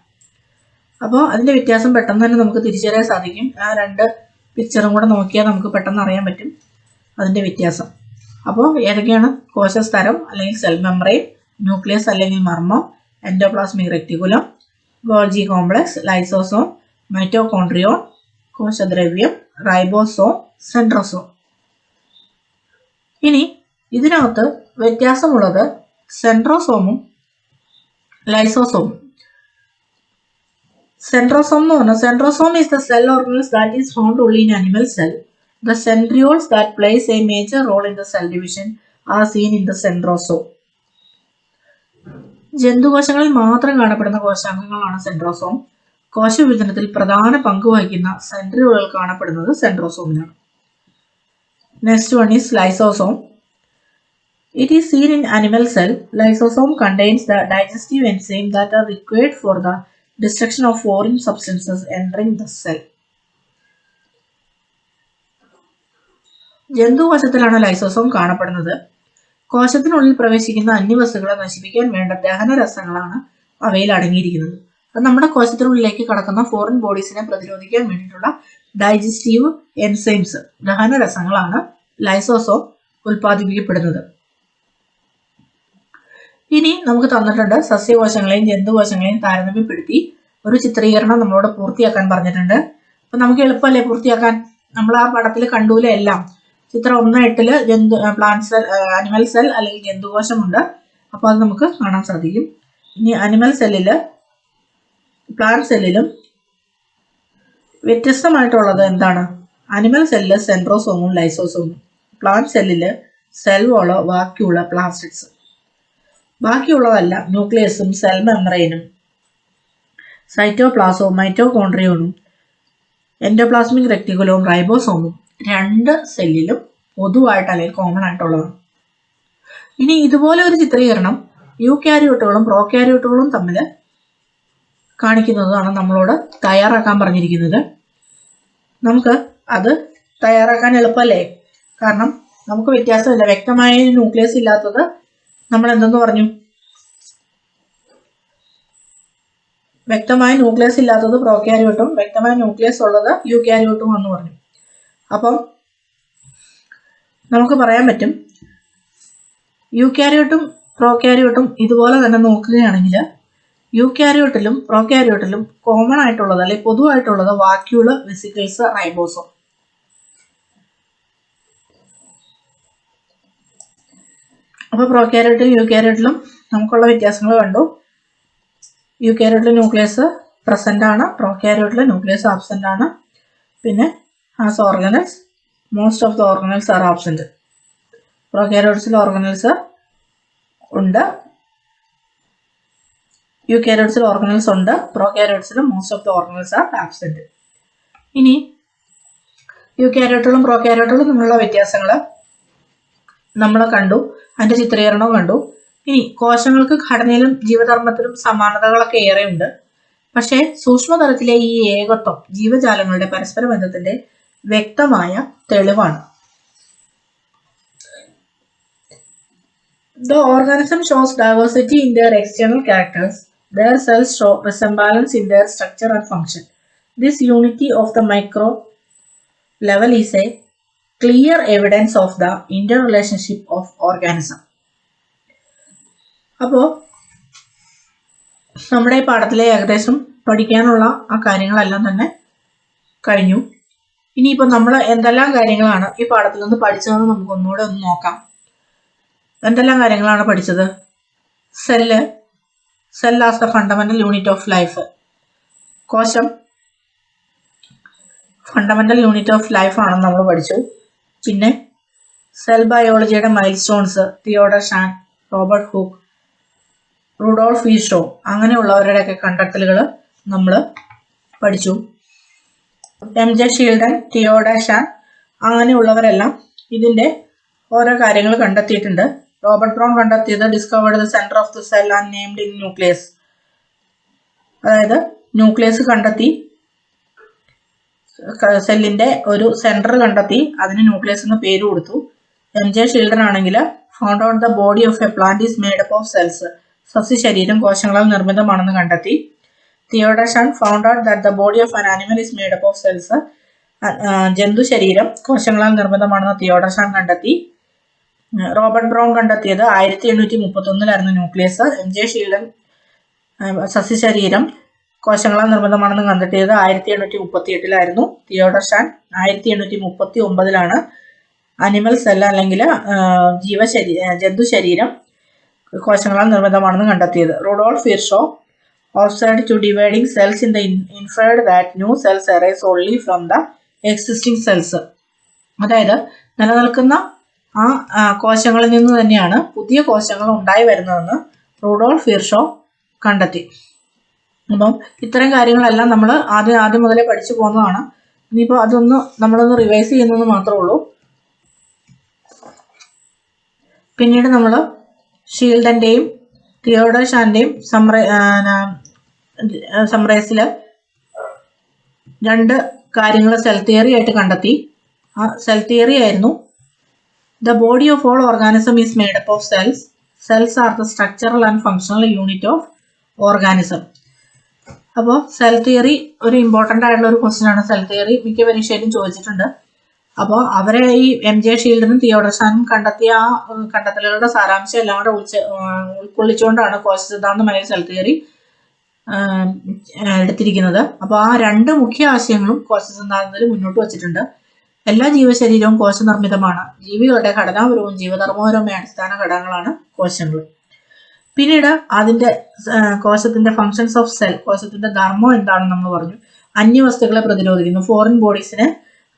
അപ്പോൾ അതിന്റെ വ്യത്യാസം പെട്ടെന്ന് തന്നെ നമുക്ക് തിരിച്ചറിയാൻ സാധിക്കും. ആ രണ്ട് പിക്ചറും കൂടെ നോക്കിയാൽ നമുക്ക് പെട്ടെന്ന് അറിയാൻ പറ്റും. അതിന്റെ വ്യത്യാസം. അപ്പോൾ ഏതൊക്കെയാണ് കോശസ്തരം അല്ലെങ്കിൽ സെൽ മെമ്പറൈൻ ന്യൂക്ലിയസ് അല്ലെങ്കിൽ മർമ്മം endoplasmic reticulum Golgi complex lysosome mitochondrion കോശദ്രവ്യം ribosome centrosome ഇനി ഇതിനകത്ത് വ്യത്യാസമുള്ളത് സെൻട്രോസോമും ലൈസോസോമും സെൻട്രോസോം എന്ന് പറഞ്ഞാൽ centrosome is the cell organelles that is found only in animal cell The centrioles that plays a major role in the cell division are seen in the centrosome. ജന്തുകോശങ്ങളിൽ മാത്രം കാണപ്പെടുന്ന കോശാംഗങ്ങളാണ് സെൻട്രോസോം കോശവിഭജനത്തിൽ പ്രധാന പങ്ക് വഹിക്കുന്ന സെൻട്രിയോളുകൾ കാണപ്പെടുന്നത് സെൻട്രോസോമിലാണ് next one is lysosome it is seen in animal cell lysosome contains the digestive enzyme that are required for the destruction of foreign substances entering the cell ജന്തുകോശത്തിലാണ് lysosome കാണപ്പെടുന്നത്. കോശത്തിനുള്ളിൽ പ്രവേശിക്കുന്ന അന്യവസ്തുക്കളെ നശിപ്പിക്കാൻ വേണ്ട ദഹന രസങ്ങളാണ് അവയിൽ അടങ്ങിയിരിക്കുന്നത്. അത് നമ്മുടെ കോശത്തിനുള്ളിലേക്ക് കടക്കുന്ന ഫോറിൻ ബോഡീസിനെ പ്രതിരോധിക്കാൻ വേണ്ടിയിട്ടുള്ള ഡൈജസ്റ്റീവ് എൻസൈംസ് ദഹന രസങ്ങളാണ് ലൈസോസോം ഉൽപ്പാദിപ്പിക്കപ്പെടുന്നത്. ഇനി നമുക്ക് തന്നിട്ടുണ്ട് സസ്യകോശങ്ങളെയും ജന്തുകോശങ്ങളെയും താരതമ്യപ്പെടുത്തി ഒരു ചിത്രീകരണം നമ്മളോട് പൂർത്തിയാക്കാൻ പറഞ്ഞിട്ടുണ്ട്. അപ്പൊ നമുക്ക് എളുപ്പമല്ലേ പൂർത്തിയാക്കാൻ? നമ്മൾ ആ പടത്തിൽ കണ്ടൂലെ എല്ലാം. ചിത്രം ഒന്ന് എട്ടിൽ ജന്തു പ്ലാന്റ് സെൽ അനിമൽ സെൽ അല്ലെങ്കിൽ ജന്തുകോശമുണ്ട്. അപ്പോൾ അത് നമുക്ക് കാണാൻ സാധിക്കും. ഇനി അനിമൽ സെല്ലിൽ പ്ലാന്റ് സെല്ലിലും വ്യത്യസ്തമായിട്ടുള്ളത് എന്താണ്? അനിമൽ സെല്ലിൽ സെൻട്രോസോമും ലൈസോസോമും പ്ലാന്റ് സെല്ലിൽ സെൽ വോളോ വാക്യൂള പ്ലാസ്റ്റിക്സ് ബാക്കിയുള്ളതല്ല ന്യൂക്ലിയസും സെൽ മെമ്ബ്രെയിനും സൈറ്റോപ്ലാസവും മൈറ്റോകോൺട്രിയോണും എൻഡോപ്ലാസ്മിക് റെക്ടിക്കുലവും റൈബോസോമും രണ്ട് സെല്ലിലും പൊതുവായിട്ട് അല്ലെങ്കിൽ കോമൺ ആയിട്ടുള്ളതാണ്. ഇനി ഇതുപോലെ ഒരു ചിത്രീകരണം യു ക്യാരിയോട്ടുകളും പ്രോ ക്യാരിയോട്ടുകളും തമ്മിൽ കാണിക്കുന്നതാണ് നമ്മളോട് തയ്യാറാക്കാൻ പറഞ്ഞിരിക്കുന്നത്. നമുക്ക് അത് തയ്യാറാക്കാൻ എളുപ്പമല്ലേ? കാരണം നമുക്ക് വ്യത്യാസമില്ല. വ്യക്തമായ ന്യൂക്ലിയസ് ഇല്ലാത്തത് നമ്മൾ എന്തെന്ന് പറഞ്ഞു? വ്യക്തമായ ന്യൂക്ലിയസ് ഇല്ലാത്തത് പ്രോ ക്യാരിയോട്ടും വ്യക്തമായ ന്യൂക്ലിയസ് ഉള്ളത് യു ക്യാരിയോട്ടും എന്ന് പറഞ്ഞു. അപ്പം നമുക്ക് പറയാൻ പറ്റും. യൂക്യാരിയോട്ടും പ്രോക്യാരിയോട്ടും ഇതുപോലെ തന്നെ നോക്കുകയാണെങ്കിൽ യൂക്യാരിയോട്ടിലും പ്രോക്യാരിയോട്ടിലും കോമൺ ആയിട്ടുള്ളത് അല്ലെങ്കിൽ പൊതുവായിട്ടുള്ളത് വാക്യൂൾ വെസിക്കിൾസ് റൈബോസോം അപ്പോൾ പ്രോക്യാരിയോട്ടിലും യൂക്യാരിയോട്ടിലും നമുക്കുള്ള വ്യത്യാസങ്ങൾ കണ്ടു. യൂക്യാരിയോട്ടിലെ ന്യൂക്ലിയസ് പ്രസന്റ് ആണ് പ്രോക്യാരിയോട്ടിലെ ന്യൂക്ലിയസ് ആബ്സെന്റ് ആണ്. പിന്നെ as organelles. Most of the organelles are absent. Prokaryotes organelles ഉണ്ട്. യൂക്യാരിയോട്സിൽ ഓർഗനൽസ് ഉണ്ട്. പ്രോക്യാരിയോട്സിൽ most of the organelles are absent ഇനി യൂക്യാരിയോട്ടുകളും പ്രോക്യാരിയോട്ടുകളും തമ്മിലുള്ള വ്യത്യാസങ്ങൾ നമ്മൾ കണ്ടു. അതിന്റെ ചിത്രീകരണവും കണ്ടു. ഇനി കോശങ്ങൾക്ക് ഘടനയിലും ജീവധർമ്മത്തിലും സമാനതകളൊക്കെ ഏറെയുണ്ട്. പക്ഷേ സൂക്ഷ്മതലത്തിലെ ഈ ഏകത്വം ജീവജാലങ്ങളുടെ പരസ്പര ബന്ധത്തിന്റെ വ്യക്തമായ തെളിവാണ് The organism shows diversity in their external characters. Their cells show resemblance in their structure and function. This unity of the micro level is a clear evidence of the interrelationship of organism. അപ്പോൾ നമ്മുടെ ഈ പാഠത്തിലെ ഏകദേശം പഠിക്കാനുള്ള ആ കാര്യങ്ങളെല്ലാം തന്നെ കഴിഞ്ഞു ഇനിയിപ്പോൾ നമ്മൾ എന്തെല്ലാം കാര്യങ്ങളാണ് ഈ പാഠത്തിൽ നിന്ന് പഠിച്ചതെന്ന് നമുക്ക് ഒന്നുകൂടെ ഒന്ന് നോക്കാം. എന്തെല്ലാം കാര്യങ്ങളാണ് പഠിച്ചത്? Cell cell as the fundamental unit of life കോശം ഫണ്ടമെന്റൽ യൂണിറ്റ് ഓഫ് ലൈഫ് ആണെന്ന് നമ്മൾ പഠിച്ചു. പിന്നെ cell ബയോളജിയുടെ milestones Theodor Schwann Robert Hooke Rudolf Eesho അങ്ങനെയുള്ളവരുടെയൊക്കെ കണ്ടെത്തലുകൾ നമ്മൾ പഠിച്ചു. M J Schleiden Theodor Schwann അങ്ങനെയുള്ളവരെല്ലാം ഇതിന്റെ ഓരോ കാര്യങ്ങൾ കണ്ടെത്തിയിട്ടുണ്ട്. റോബർട്ട് ബ്രൗൺ കണ്ടെത്തിയത് discovered the centre of the cell and named in nucleus അതായത് ന്യൂക്ലിയസ് കണ്ടെത്തി സെല്ലിന്റെ ഒരു സെന്റർ കണ്ടെത്തി അതിന് ന്യൂക്ലിയസ് എന്ന് പേര് കൊടുത്തു. എം ജെ ഷിൽഡൻ ആണെങ്കിൽ found out the body of a plant is made up of cells സസ്യ ശരീരം കോശങ്ങളാൽ നിർമ്മിതമാണെന്ന് കണ്ടെത്തി. Theodor Schwann found out that the body of an animal is made up of cells ജന്തു ശരീരം കോശങ്ങളാൽ നിർമ്മിതമാണെന്ന് തിയോഡഷാൻ കണ്ടെത്തി. റോബർട്ട് ബ്രൗൺ കണ്ടെത്തിയത് ആയിരത്തി എണ്ണൂറ്റി മുപ്പത്തി ഒന്നിലായിരുന്നു ന്യൂക്ലിയസ് എം ജെ ഷീൽഡൻ സസ്യശരീരം കോശങ്ങളാൽ നിർമ്മിതമാണെന്ന് കണ്ടെത്തിയത് ആയിരത്തി എണ്ണൂറ്റി മുപ്പത്തി എട്ടിലായിരുന്നു തിയോഡർഷാൻ ആയിരത്തി എണ്ണൂറ്റി മുപ്പത്തി ഒമ്പതിലാണ് അനിമൽ സെൽ അല്ലെങ്കിൽ ജീവശരീ ജന്തു ശരീരം കോശങ്ങളാൽ നിർമ്മിതമാണെന്ന് കണ്ടെത്തിയത്. Rudolf Virchow observed to dividing cells in the in- inferred that new cells arise only from the existing cells. അതായത് നിലനിൽക്കുന്ന ആ കോശങ്ങളിൽ നിന്ന് തന്നെയാണ് പുതിയ കോശങ്ങൾ ഉണ്ടായി വരുന്നതെന്ന് റൂഡോൾഫ് ഹിർഷോ കണ്ടെത്തി. അപ്പം ഇത്തരം കാര്യങ്ങളെല്ലാം നമ്മൾ ആദ്യം ആദ്യം മുതലേ പഠിച്ചു പോകുന്നതാണ്. ഇനിയിപ്പോൾ അതൊന്ന് നമ്മളൊന്ന് റിവൈസ് ചെയ്യുന്നത് മാത്രമേ ഉള്ളൂ. പിന്നീട് നമ്മൾ ഷീൽഡന്റെയും തിയോഡോഷാന്റെയും സമ്ര സമ്രേസിൽ രണ്ട് കാര്യങ്ങൾ സെൽ തിയറി ആയിട്ട് കണ്ടെത്തി. ആ സെൽ തിയറി ആയിരുന്നു the body of all organism is made up of cells cells are the structural and functional unit of organism അപ്പോൾ സെൽ തിയറി ഒരു ഇമ്പോർട്ടന്റ് ആയിട്ടുള്ള ഒരു ക്വസ്റ്റ്യൻ ആണ്. സെൽ തിയറി മിക്ക പരീക്ഷയിലും ചോദിച്ചിട്ടുണ്ട്. അപ്പോൾ അവരെ ഈ എം ജെ ഷീൽഡിനും തിയോഡർസാനും കണ്ടെത്തിയ ആ കണ്ടെത്തലുകളുടെ സാരാംശം എല്ലാം കൂടെ ഉൾച്ച ഉൾക്കൊള്ളിച്ചുകൊണ്ടാണ് കോശ സിദ്ധാന്തമായ സെൽ തിയറി എടുത്തിരിക്കുന്നത്. അപ്പോൾ ആ രണ്ട് മുഖ്യ ആശയങ്ങളും കോശ സിദ്ധാന്തത്തിൽ മുന്നോട്ട് വച്ചിട്ടുണ്ട്. എല്ലാ ജീവശരീരവും കോശനിർമ്മിതമാണ് ജീവികളുടെ ഘടനാപരവും ജീവധർമ്മപരവുമായ അടിസ്ഥാന ഘടകങ്ങളാണ് കോശങ്ങൾ. പിന്നീട് അതിന്റെ കോശത്തിന്റെ ഫങ്ഷൻസ് ഓഫ് സെൽ കോശത്തിന്റെ ധർമ്മം എന്താണെന്ന് നമ്മൾ പറഞ്ഞു. അന്യവസ്തുക്കളെ പ്രതിരോധിക്കുന്നു. ഫോറിൻ ബോഡീസിനെ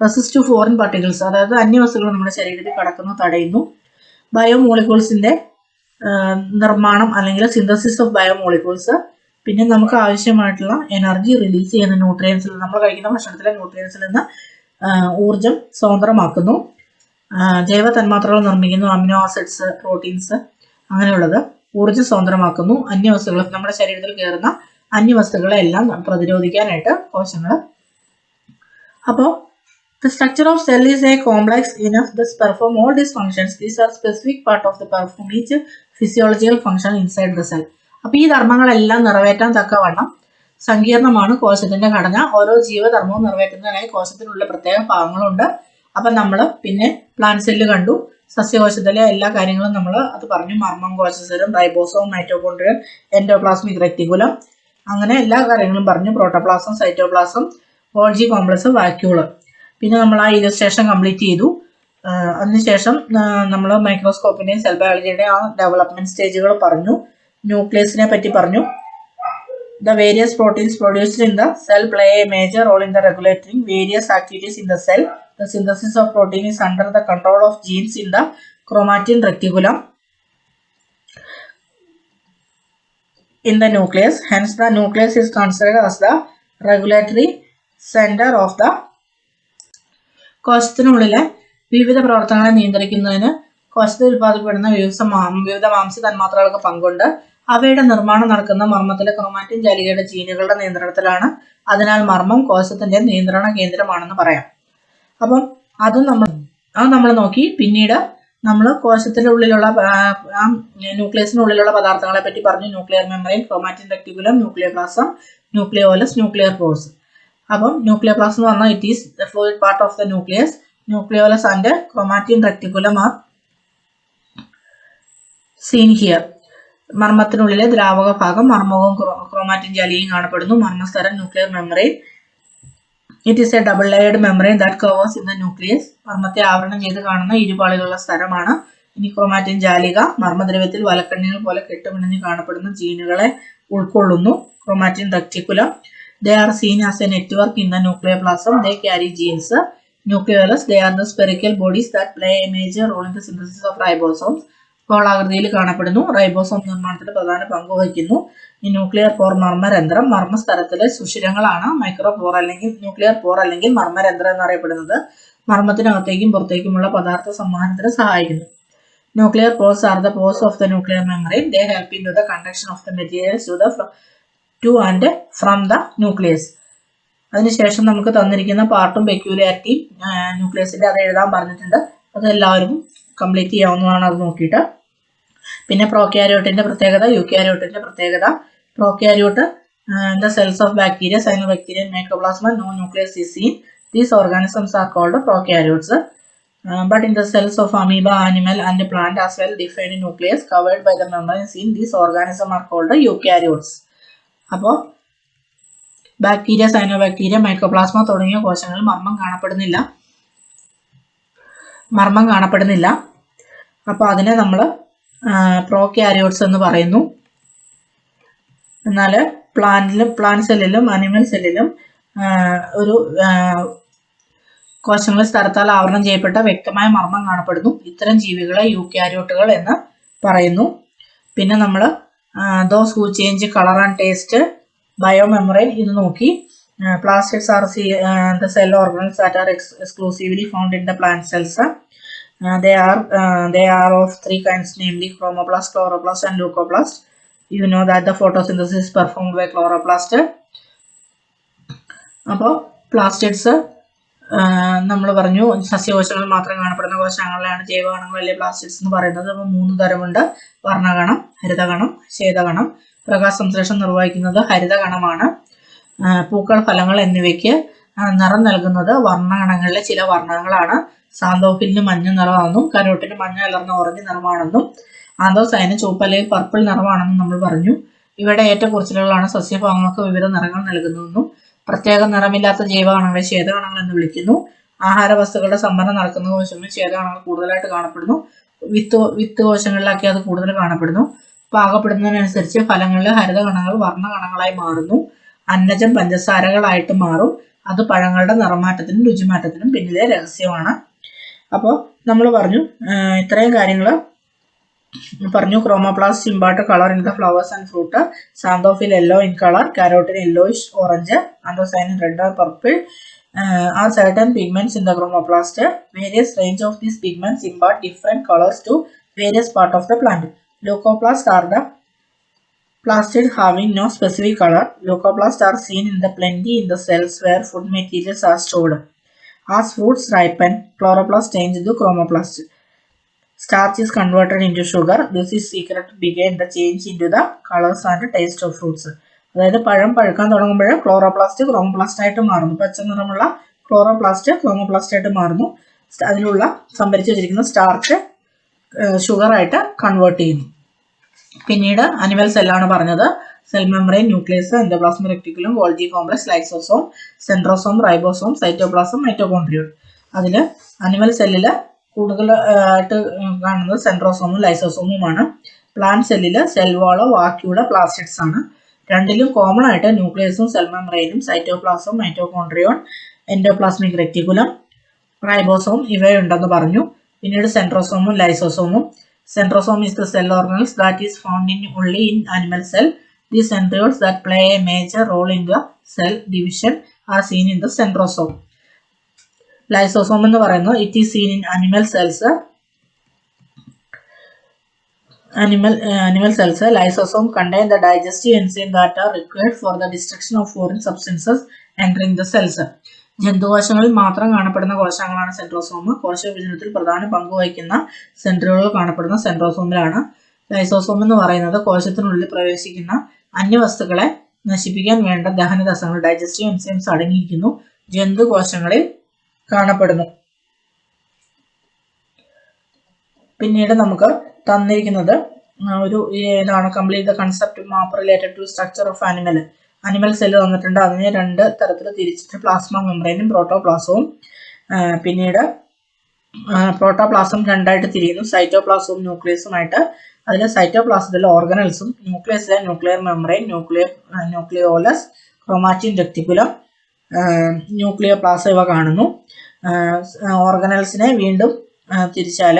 റെസിസ്റ്റ് ടു ഫോറിൻ പാർട്ടിക്കിൾസ് അതായത് അന്യവസ്തുക്കൾ നമ്മുടെ ശരീരത്തിൽ കടക്കുന്നു തടയുന്നു. ബയോമോളിക്യൂൾസിന്റെ നിർമ്മാണം അല്ലെങ്കിൽ സിന്തസിസ് ഓഫ് ബയോമോളിക്യൂൾസ് പിന്നെ നമുക്ക് ആവശ്യമായിട്ടുള്ള എനർജി റിലീസ് ചെയ്യുന്ന ന്യൂട്രിയൻസിൽ നമ്മൾ കഴിക്കുന്ന ഭക്ഷണത്തിലെ ന്യൂട്രിയൻസിൽ നിന്ന് ഊർജം സ്വതന്ത്രമാക്കുന്നു ജൈവ തന്മാത്രകൾ നിർമ്മിക്കുന്നു അമിനോ ആസിഡ്സ് പ്രോട്ടീൻസ് അങ്ങനെയുള്ളത് ഊർജം സ്വതന്ത്രമാക്കുന്നു അന്യവസ്തുക്കൾ നമ്മുടെ ശരീരത്തിൽ കയറുന്ന അന്യവസ്തുക്കളെ എല്ലാം പ്രതിരോധിക്കാനായിട്ട് കോശങ്ങൾ അപ്പോൾ The structure of cell is a complex enough this perform all this functions. These are specific part of the perform each physiological function inside the cell. അപ്പൊ ഈ ധർമ്മങ്ങളെല്ലാം നിറവേറ്റാൻ തക്കവണ്ണം സങ്കീർണമാണ് കോശത്തിന്റെ ഘടന. ഓരോ ജീവധർമ്മവും നിറവേറ്റുന്നതിനായി കോശത്തിനുള്ള പ്രത്യേക ഭാഗങ്ങളുണ്ട്. അപ്പൊ നമ്മൾ പിന്നെ പ്ലാന്റ് സെല്ല് കണ്ടു. സസ്യകോശത്തിലെ എല്ലാ കാര്യങ്ങളും നമ്മൾ അത് പറഞ്ഞു. മർമ്മം കോശസരം റൈബോസോം മൈറ്റോകോൺഡ്രിയൻ എൻഡോപ്ലാസ്മിക് റെക്ടിക്കുലം അങ്ങനെ എല്ലാ കാര്യങ്ങളും പറഞ്ഞു. Protoplasm cytoplasm Golgi complex vacuole പിന്നെ നമ്മൾ ആ ഇലസ്ട്രേഷൻ കംപ്ലീറ്റ് ചെയ്തു. അതിനുശേഷം നമ്മൾ മൈക്രോസ്കോപ്പിന്റെയും സെൽ ബയോളജിയുടെയും ആ ഡെവലപ്മെന്റ് സ്റ്റേജുകൾ പറഞ്ഞു. ന്യൂക്ലിയസിനെ പറ്റി പറഞ്ഞു. The various proteins produced in the cell play a major role in the regulating various activities in the cell the synthesis of protein is under the control of genes in the chromatin reticulum in the nucleus hence the nucleus is considered as the regulatory centre of the കോശത്തിനുള്ളിലെ വിവിധ പ്രവർത്തനങ്ങളെ നിയന്ത്രിക്കുന്നതിന് കോശത്തിൽ ഉൽപ്പാദിപ്പെടുന്ന വിവിധ മാം വിവിധ മാംസ തന്മാത്രകൾക്ക് പങ്കുണ്ട്. അവയുടെ നിർമ്മാണം നടക്കുന്ന മർമ്മത്തിലെ ക്രോമാറ്റിൻ ജാലികയുടെ ജീനുകളുടെ നിയന്ത്രണത്തിലാണ്. അതിനാൽ മർമ്മം കോശത്തിന്റെ നിയന്ത്രണ കേന്ദ്രമാണെന്ന് പറയാം. അപ്പം അതും നമ്മൾ അത് നമ്മൾ നോക്കി. പിന്നീട് നമ്മൾ കോശത്തിന്റെ ഉള്ളിലുള്ള ന്യൂക്ലിയസിനുള്ളിലുള്ള പദാർത്ഥങ്ങളെ പറ്റി പറഞ്ഞു. Nuclear membrane chromatin reticulum nuclear plasm nucleolus nuclear pores അപ്പം ന്യൂക്ലിയർ പ്ലാസ് എന്ന് പറഞ്ഞാൽ it is the fluid part of the nucleus nucleolus and chromatin reticulum are seen here മർമ്മത്തിനുള്ളിലെ ദ്രാവക ഭാഗം മർമ്മവും ക്രോ- ക്രോമാറ്റിൻ ജാലിയും കാണപ്പെടുന്നു. മർമ്മസ്തരം nuclear membrane it is a double layered membrane that covers in the nucleus മർമ്മത്തെ ആവരണം ചെയ്ത് കാണുന്ന ഇരുപാളികളുള്ള സ്ഥലമാണ്. ഇനി ക്രോമാറ്റിൻ ജാലിക മർമ്മദ്രവ്യത്തിൽ വലക്കണ്ണികൾ പോലെ കെട്ടുപിണഞ്ഞ് കാണപ്പെടുന്ന ജീനുകളെ ഉൾക്കൊള്ളുന്നു. Chromatin reticulum they seen as a network in the nuclear plasm they carry genes nuclear they are the spherical bodies that play a major role in the synthesis of ribosomes. ഗോളാകൃതിയിൽ കാണപ്പെടുന്നു. Ribosome നിർമ്മാണത്തിൽ പ്രധാന പങ്ക് വഹിക്കുന്നു. ഈ nuclear പോർ മർമ്മരന്ധ്രം മർമ്മസ്ഥലത്തിലെ സുഷിരങ്ങളാണ് micro പോർ അല്ലെങ്കിൽ nuclear പോർ അല്ലെങ്കിൽ മർമ്മരന്ധ്രം എന്നറിയപ്പെടുന്നത്. മർമ്മത്തിനകത്തേക്കും പുറത്തേക്കുമുള്ള പദാർത്ഥ സംവഹനത്തിന് സഹായിക്കുന്നു. Nuclear pores are the pores of the nuclear membrane they help in to the conduction of the materials to the to and from the nucleus അതിനുശേഷം നമുക്ക് തന്നിരിക്കുന്ന പാർട്ടും പെക്യൂലിയാരിറ്റിയും ന്യൂക്ലിയസിന്റെ അത് എഴുതാൻ പറഞ്ഞിട്ടുണ്ട്. അത് എല്ലാവരും കംപ്ലീറ്റ് ചെയ്യാവുന്നതാണ് അത് നോക്കിയിട്ട്. പിന്നെ പ്രോക്യാരോട്ടിന്റെ പ്രത്യേകത യുക്യാരോട്ടിന്റെ പ്രത്യേകത. Prokaryote the cells of bacteria cyanobacteria mycoplasma no nucleus is seen these organisms are called prokaryotes but in the cells of amoeba animal and plant as well defined nucleus covered by the membrane seen these organism are called eukaryotes അപ്പോൾ bacteria cyanobacteria mycoplasma തുടങ്ങിയ കോശങ്ങൾ മർമ്മം കാണപ്പെടുന്നില്ല. മർമ്മം കാണപ്പെടുന്നില്ല. അപ്പോൾ അതിനെ നമ്മൾ prokaryotes എന്ന് പറയുന്നു. എന്നാൽ പ്ലാന്റിലും പ്ലാന്റ് സെല്ലിലും അനിമൽ സെല്ലിലും ഒരു കോശങ്ങൾ സ്ഥലത്താൽ ആവരണം ചെയ്യപ്പെട്ട വ്യക്തമായ മർമ്മം കാണപ്പെടുന്നു. ഇത്തരം ജീവികളെ യൂക്യാരിയോട്ടുകൾ എന്ന് പറയുന്നു. പിന്നെ നമ്മൾ those who change colour and taste bio biomembrane ഇത് നോക്കി. Plastics are see the cell organs that are exclusively found in the plant cells they are uh, they are of three kinds namely chromoplast chloroplast and leucoplast you know that the photosynthesis is performed by chloroplast. അപ്പോൾ plastids നമ്മൾ പറഞ്ഞു സസ്യകോശങ്ങളിൽ മാത്രം കാണപ്പെടുന്ന കോശങ്ങളിലാണ് ജൈവകണങ്ങൾ വലിയ plastids എന്ന് പറയുന്നത്. അപ്പോൾ മൂന്ന് തരമുണ്ട്. വർണഗണം ഹരിതഗണം ശേതഗണം പ്രകാശ സംശ്ലേഷണം നിർവഹിക്കുന്നത് ഹരിതഗണമാണ് പൂക്കൾ ഫലങ്ങൾ എന്നിവയ്ക്ക് നിറം നൽകുന്നത് വർണഗണങ്ങളിലെ ചില വർണങ്ങളാണ്. സാന്തോഫിലിന് മഞ്ഞ നിറമാണെന്നും കരോട്ടിന് മഞ്ഞ കലർന്ന ഓറഞ്ച് നിറമാണെന്നും ആന്തോസൈന് ചുവപ്പ് അല്ലെങ്കിൽ പർപ്പിൾ നിറമാണെന്നും നമ്മൾ പറഞ്ഞു. ഇവിടെ ഏറ്റക്കുറച്ചിലുകളാണ് സസ്യഭാഗങ്ങൾക്ക് വിവിധ നിറങ്ങൾ നൽകുന്നതെന്നും പ്രത്യേക നിറമില്ലാത്ത ജൈവകണങ്ങളെ ശ്വേതകണങ്ങൾ എന്ന് വിളിക്കുന്നു. ആഹാര വസ്തുക്കളുടെ സംഭരണം നടക്കുന്ന കോശങ്ങളിൽ ശ്വേതകണങ്ങൾ കൂടുതലായിട്ട് കാണപ്പെടുന്നു. വിത്ത് വിത്ത് കോശങ്ങളിലൊക്കെ അത് കൂടുതൽ കാണപ്പെടുന്നു. പാകപ്പെടുന്നതിനനുസരിച്ച് ഫലങ്ങളിൽ ഹരിതകണങ്ങൾ വർണകണങ്ങളായി മാറുന്നു. അന്നജം പഞ്ചസാരകളായിട്ട് മാറും. അത് പഴങ്ങളുടെ നിറമാറ്റത്തിനും രുചിമാറ്റത്തിനും പിന്നിലെ രഹസ്യമാണ്. അപ്പോൾ നമ്മൾ പറഞ്ഞു ഇത്രയും കാര്യങ്ങൾ പറഞ്ഞു. Chromoplast impart colour in the flowers and fruit xanthophyll yellow in colour carotene yellowish orange anthocyanin red and purple are certain pigments in the chromoplast various range of these pigments impart different colours to various part of the plant leucoplast are the plastid having no specific colour leucoplast are seen in the plenty in the cells where food materials are stored As fruits ripen, chloroplast change into chromoplast. Starch is converted into sugar. This is secret began the change into the colors and taste of fruits. അതായത് പഴം പഴുക്കാൻ തുടങ്ങുമ്പോൾ chloroplast chromoplast ആയിട്ട് മാറുന്നു പച്ച നിറമുള്ള chloroplast chromoplast ആയിട്ട് മാറുന്നു അതിലുള്ള സംഭരിച്ചു വെച്ചിരിക്കുന്ന സ്റ്റാർച്ച് ഷുഗർ ആയിട്ട് കൺവേർട്ട് ചെയ്യുന്നു പിന്നീട് അനിമൽ സെല്ലാണ് പറഞ്ഞത് cell membrane nucleus endoplasmic reticulum Golgi complex lysosome centrosome ribosome cytoplasm mitochondrion അതിൽ അനിമൽ സെല്ലിൽ കൂടുതൽ ആയിട്ട് കാണുന്നത് സെൻട്രോസോമും ലൈസോസോമുമാണ് പ്ലാന്റ് സെല്ലിൽ സെൽ വാളോ വാക്യൂള പ്ലാസ്റ്റിക്സ് ആണ്. രണ്ടിലും കോമൺ ആയിട്ട് ന്യൂക്ലിയസും cell മെമ്പറൈനും cytoplasm mitochondrion endoplasmic reticulum ribosome ഇവയുണ്ടെന്ന് പറഞ്ഞു. പിന്നീട് സെൻട്രോസോമും ലൈസോസോമും centrosome is the cell organelles that is found in only in animal cell. These centrioles that play a major role in the cell division are seen in the centrosome. Lysosome എന്ന് പറയുന്നത് it is seen in animal cells animal uh, animal cells uh, lysosome contain the digestive enzyme that are required for the destruction of foreign substances entering the cells ജന്തുകോശങ്ങളിൽ മാത്രം കാണപ്പെടുന്ന കോശങ്ങളാണ് centrosome കോശ വിഭജനത്തിൽ പ്രധാന പങ്ക് വഹിക്കുന്ന സെൻട്രോകൾ കാണപ്പെടുന്ന സെൻട്രോസോമിലാണ് ലൈസോസോം എന്ന് പറയുന്നത് കോശത്തിനുള്ളിൽ പ്രവേശിക്കുന്ന അന്യവസ്തുക്കളെ നശിപ്പിക്കാൻ വേണ്ട ദഹനരസങ്ങൾ ഡൈജസ്റ്റീവ് എൻസൈംസ് അടങ്ങിയിരിക്കുന്നു. ജന്തുകോശങ്ങളിൽ കാണപ്പെടുന്നു. പിന്നീട് നമുക്ക് തന്നിരിക്കുന്നത് ഒരു ഇതാണ് complete the concept map related to structure of animal animal cell തന്നിട്ടുണ്ട് അതിനെ രണ്ട് തരത്തിൽ തിരിച്ചിട്ട് പ്ലാസ്മ മെമ്പറൈനും പ്രോട്ടോപ്ലാസവും പിന്നീട് പ്രോട്ടോപ്ലാസം രണ്ടായിട്ട് തിരിയുന്നു. സൈറ്റോപ്ലാസവും ന്യൂക്ലിയസുമായിട്ട് അതിൽ സൈറ്റോപ്ലാസത്തിലെ ഓർഗനൽസും ന്യൂക്ലിയസിലെ nuclear membrane nuclear nucleolus chromatin reticulum nuclear plasm ഇവ കാണുന്നു. ഓർഗനൽസിനെ വീണ്ടും തിരിച്ചാൽ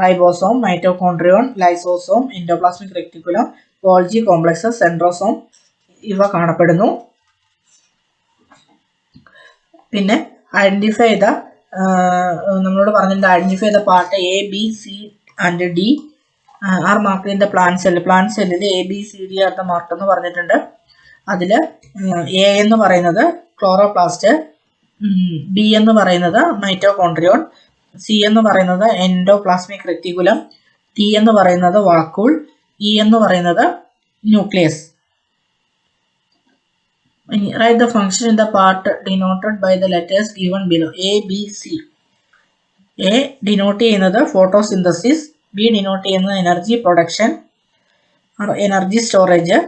ribosome mitochondrion lysosome endoplasmic reticulum Golgi complex centrosome ഇവ കാണപ്പെടുന്നു. പിന്നെ ഐഡന്റിഫൈ ചെയ്ത നമ്മളോട് പറഞ്ഞിട്ടുണ്ട് ഐഡന്റിഫൈ ചെയ്ത part A B C and D are mark in the plan cell plan സെല്ലിൽ A B C D are the mark എന്ന് പറഞ്ഞിട്ടുണ്ട്. അതിൽ എ എന്ന് പറയുന്നത് ക്ലോറോപ്ലാസ്റ്റ് ബി എന്ന് പറയുന്നത് മൈറ്റോകോൺട്രിയോൺ സി എന്ന് പറയുന്നത് എൻഡോപ്ലാസ്മിക് റെറ്റിക്കുലം ടി എന്ന് പറയുന്നത് വാക്കൂൾ ഇ എന്ന് പറയുന്നത് nucleus write the function in the part denoted by the letters given below A B C A denote ചെയ്യുന്നത് ഫോട്ടോസിന്തസിസ് ബി ഡിനോട്ട് ചെയ്യുന്നത് energy production energy storage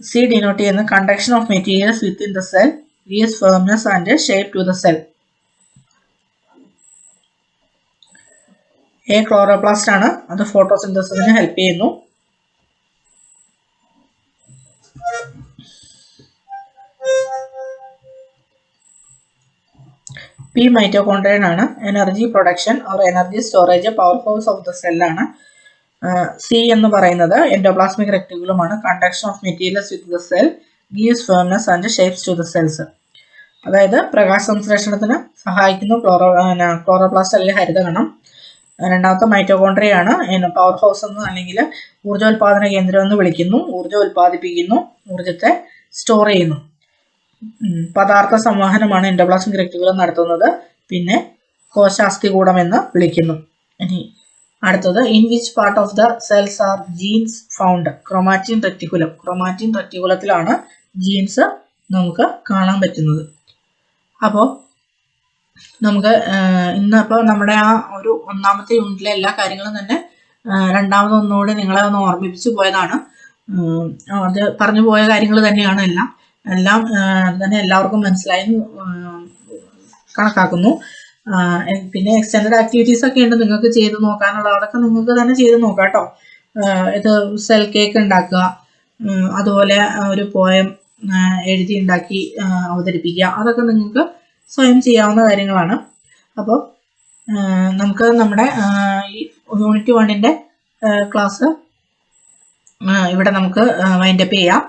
C denote ചെയ്യുന്നത് conduction of materials within the cell gives firmness and shape to the cell A chloroplast ആണ്. അത് ഫോട്ടോസിന്തസിന് help ചെയ്യുന്നു. P mitochondrion ആണ്. Energy production or energy storage power house of the സെല്ലാണ് C എന്ന് പറയുന്നത് endoplasmic റെക്ടിക്കുലമാണ് conduction of materials with the cell gives firmness and shapes to the cells അതായത് പ്രകാശ സംശ്ലേഷണത്തിന് സഹായിക്കുന്നു ക്ലോറോ ക്ലോറോപ്ലാസ്റ്റ് അല്ലെങ്കിൽ ഹരിതകണം. രണ്ടാമത്തെ മൈറ്റോകോൺഡ്രിയ ആണ്. പവർ ഹൗസ് എന്ന് അല്ലെങ്കിൽ ഊർജോൽപാദന കേന്ദ്രം എന്ന് വിളിക്കുന്നു. ഊർജം ഉൽപ്പാദിപ്പിക്കുന്നു. ഊർജത്തെ സ്റ്റോർ ചെയ്യുന്നു. പദാർത്ഥ സംവഹനമാണ് എൻഡോപ്ലാസ്മിക് റെക്ടിക്കുലം നടത്തുന്നത്. പിന്നെ കോശാസ്ഥികൂടം എന്ന് വിളിക്കുന്നു. ഇനി അടുത്തത് in which part of the cells are genes found chromatin reticulum chromatin റെക്ടിക്കുലത്തിലാണ് genes നമുക്ക് കാണാൻ പറ്റുന്നത്. അപ്പോൾ നമുക്ക് ഇന്നിപ്പോൾ നമ്മുടെ ആ ഒരു ഒന്നാമത്തെ യൂണിറ്റിലെ എല്ലാ കാര്യങ്ങളും തന്നെ രണ്ടാമതൊന്നുകൂടി നിങ്ങളെ ഒന്ന് ഓർമ്മിപ്പിച്ചു പോയതാണ്. അത് പറഞ്ഞു പോയ കാര്യങ്ങൾ തന്നെയാണ് എല്ലാം. എല്ലാം തന്നെ എല്ലാവർക്കും മനസ്സിലായി കണക്കാക്കുന്നു. പിന്നെ എക്സ്റ്റൻഡ് ആക്ടിവിറ്റീസ് ഒക്കെ ഉണ്ട് നിങ്ങൾക്ക് ചെയ്ത് നോക്കാനുള്ള അതൊക്കെ നിങ്ങൾക്ക് തന്നെ ചെയ്ത് നോക്കാം കേട്ടോ. ഇത് സെൽ കേക്ക് ഉണ്ടാക്കുക അതുപോലെ ഒരു പോയം എഴുതി ഉണ്ടാക്കി അവതരിപ്പിക്കുക. അതൊക്കെ നിങ്ങൾക്ക് സ്വയം ചെയ്യാവുന്ന കാര്യങ്ങളാണ്. അപ്പോൾ നമുക്ക് നമ്മുടെ യൂണിറ്റ് വണ്ണിന്റെ ക്ലാസ് ഇവിടെ നമുക്ക് വൈൻഡപ്പ് ചെയ്യാം.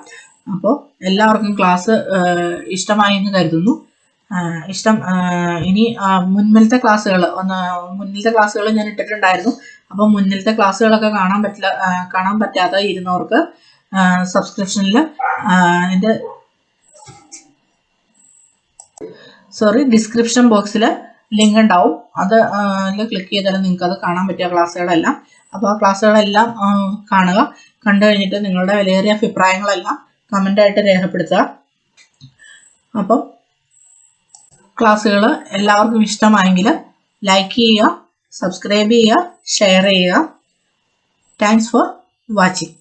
അപ്പോൾ എല്ലാവർക്കും ക്ലാസ് ഇഷ്ടമായി എന്ന് കരുതുന്നു. ഇഷ്ടം ഇനി മുൻപിലത്തെ ക്ലാസ്സുകൾ ഒന്ന് മുന്നിലത്തെ ക്ലാസ്സുകൾ ഞാൻ ഇട്ടിട്ടുണ്ടായിരുന്നു. അപ്പോൾ മുന്നിലത്തെ ക്ലാസ്സുകളൊക്കെ കാണാൻ പറ്റില്ല കാണാൻ പറ്റാതെ ഇരുന്നവർക്ക് സബ്സ്ക്രിപ്ഷനിൽ എന്റെ സോറി ഡിസ്ക്രിപ്ഷൻ ബോക്സിൽ ലിങ്ക് ഉണ്ടാവും. അത് ക്ലിക്ക് ചെയ്താൽ നിങ്ങൾക്ക് അത് കാണാൻ പറ്റിയ ക്ലാസ്സുകളെല്ലാം അപ്പോൾ ആ ക്ലാസ്സുകളെല്ലാം കാണുക. കണ്ടു കഴിഞ്ഞിട്ട് നിങ്ങളുടെ വിലയേറിയ അഭിപ്രായങ്ങളെല്ലാം കമന്റായിട്ട് രേഖപ്പെടുത്തുക. അപ്പം ക്ലാസ്സുകൾ എല്ലാവർക്കും ഇഷ്ടമായെങ്കിൽ ലൈക്ക് ചെയ്യുക സബ്സ്ക്രൈബ് ചെയ്യുക ഷെയർ ചെയ്യുക. Thanks for watching